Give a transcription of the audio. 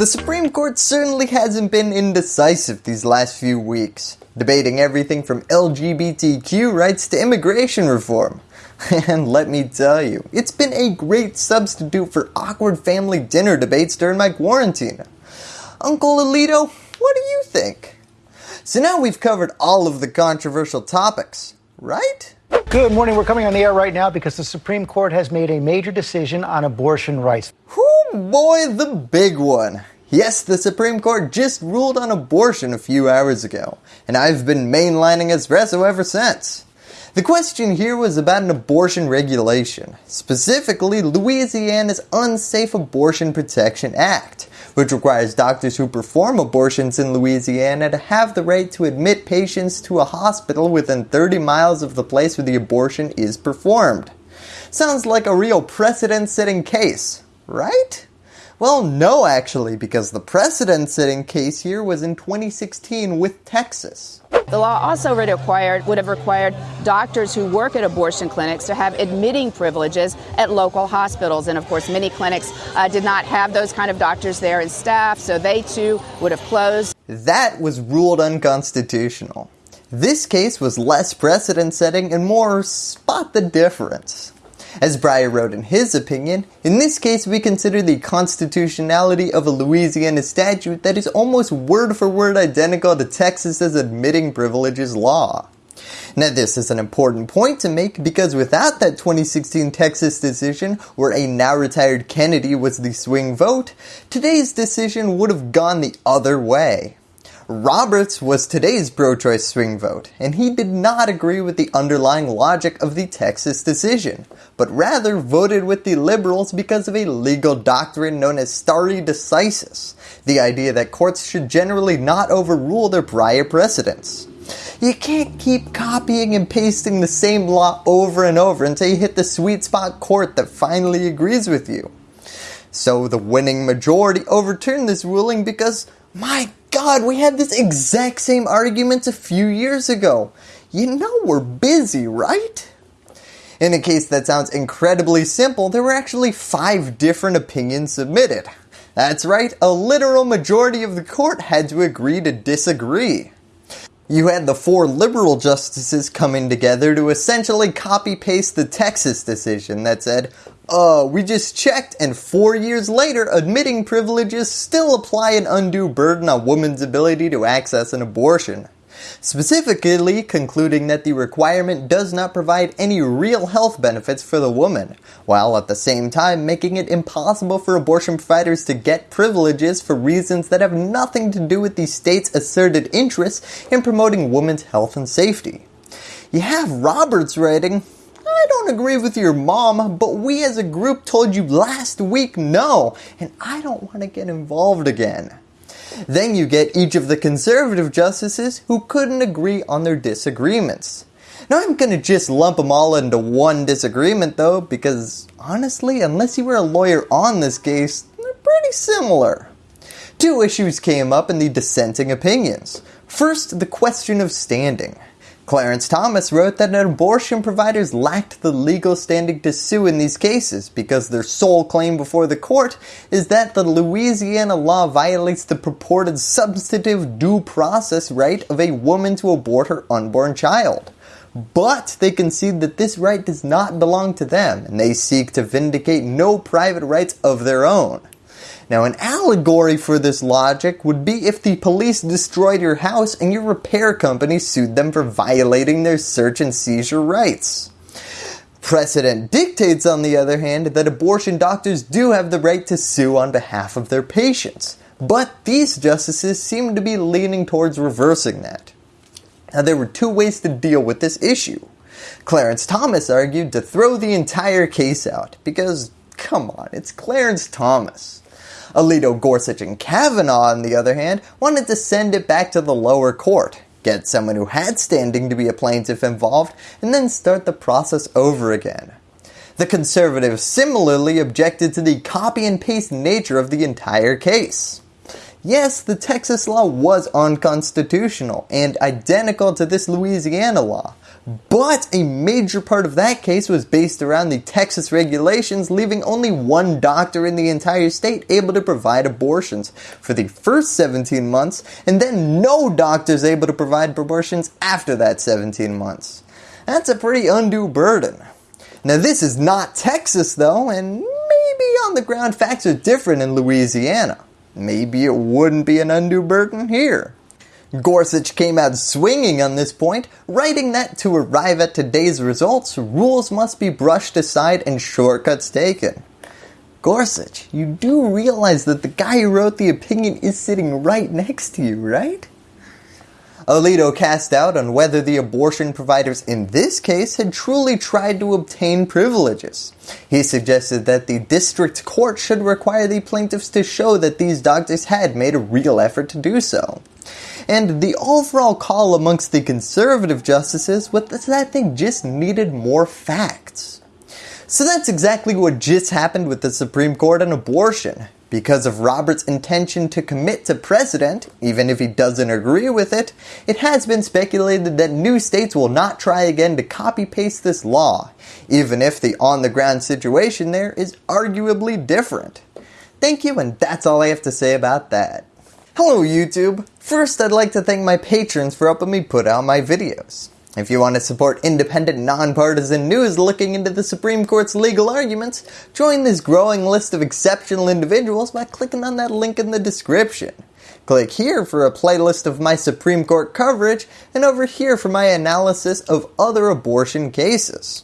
The Supreme Court certainly hasn't been indecisive these last few weeks, debating everything from LGBTQ rights to immigration reform. And let me tell you, it's been a great substitute for awkward family dinner debates during my quarantine. Uncle Alito, what do you think? So now we've covered all of the controversial topics, right? Good morning. We're coming on the air right now because the Supreme Court has made a major decision on abortion rights. Whoo boy, the big one. Yes, the Supreme Court just ruled on abortion a few hours ago, and I've been mainlining espresso ever since. The question here was about an abortion regulation, specifically Louisiana's Unsafe Abortion Protection Act, which requires doctors who perform abortions in Louisiana to have the right to admit patients to a hospital within 30 miles of the place where the abortion is performed. Sounds like a real precedent setting case, right? Well no actually because the precedent setting case here was in 2016 with Texas. The law also would, required, would have required doctors who work at abortion clinics to have admitting privileges at local hospitals. And of course, many clinics uh, did not have those kind of doctors there and staff, so they too would have closed. That was ruled unconstitutional. This case was less precedent setting and more spot the difference. As Breyer wrote in his opinion, in this case we consider the constitutionality of a Louisiana statute that is almost word for word identical to Texas's admitting privileges law. Now this is an important point to make because without that 2016 Texas decision where a now retired Kennedy was the swing vote, today's decision would have gone the other way. Roberts was today's pro-choice swing vote, and he did not agree with the underlying logic of the Texas decision, but rather voted with the liberals because of a legal doctrine known as stare decisis, the idea that courts should generally not overrule their prior precedents. You can't keep copying and pasting the same law over and over until you hit the sweet spot court that finally agrees with you. So the winning majority overturned this ruling because, my god, we had this exact same argument a few years ago. You know we're busy, right? In a case that sounds incredibly simple, there were actually five different opinions submitted. That's right, a literal majority of the court had to agree to disagree. You had the four liberal justices coming together to essentially copy paste the Texas decision that said, uh, we just checked and four years later admitting privileges still apply an undue burden on women's ability to access an abortion. Specifically concluding that the requirement does not provide any real health benefits for the woman, while at the same time making it impossible for abortion providers to get privileges for reasons that have nothing to do with the state's asserted interests in promoting women's health and safety. You have Roberts writing, I don't agree with your mom, but we as a group told you last week no, and I don't want to get involved again. Then you get each of the conservative justices who couldn't agree on their disagreements. Now I'm going to just lump them all into one disagreement though because honestly unless you were a lawyer on this case, they're pretty similar. Two issues came up in the dissenting opinions. First, the question of standing. Clarence Thomas wrote that abortion providers lacked the legal standing to sue in these cases because their sole claim before the court is that the Louisiana law violates the purported substantive due process right of a woman to abort her unborn child. But they concede that this right does not belong to them and they seek to vindicate no private rights of their own. Now an allegory for this logic would be if the police destroyed your house and your repair company sued them for violating their search and seizure rights. Precedent dictates on the other hand that abortion doctors do have the right to sue on behalf of their patients, but these justices seem to be leaning towards reversing that. Now there were two ways to deal with this issue. Clarence Thomas argued to throw the entire case out because come on, it's Clarence Thomas. Alito, Gorsuch, and Kavanaugh on the other hand wanted to send it back to the lower court, get someone who had standing to be a plaintiff involved, and then start the process over again. The conservatives similarly objected to the copy and paste nature of the entire case. Yes, the Texas law was unconstitutional and identical to this Louisiana law, But a major part of that case was based around the Texas regulations leaving only one doctor in the entire state able to provide abortions for the first 17 months and then no doctors able to provide abortions after that 17 months. That's a pretty undue burden. Now this is not Texas though and maybe on the ground facts are different in Louisiana. Maybe it wouldn't be an undue burden here. Gorsuch came out swinging on this point, writing that to arrive at today's results, rules must be brushed aside and shortcuts taken. Gorsuch, you do realize that the guy who wrote the opinion is sitting right next to you, right? Alito cast doubt on whether the abortion providers in this case had truly tried to obtain privileges. He suggested that the district court should require the plaintiffs to show that these doctors had made a real effort to do so. And the overall call amongst the conservative justices was that they just needed more facts. So that's exactly what just happened with the Supreme Court on abortion. Because of Roberts' intention to commit to precedent, even if he doesn't agree with it, it has been speculated that new states will not try again to copy paste this law, even if the on the ground situation there is arguably different. Thank you and that's all I have to say about that. Hello YouTube! First I'd like to thank my patrons for helping me put out my videos. If you want to support independent, nonpartisan news looking into the Supreme Court's legal arguments, join this growing list of exceptional individuals by clicking on that link in the description. Click here for a playlist of my Supreme Court coverage and over here for my analysis of other abortion cases.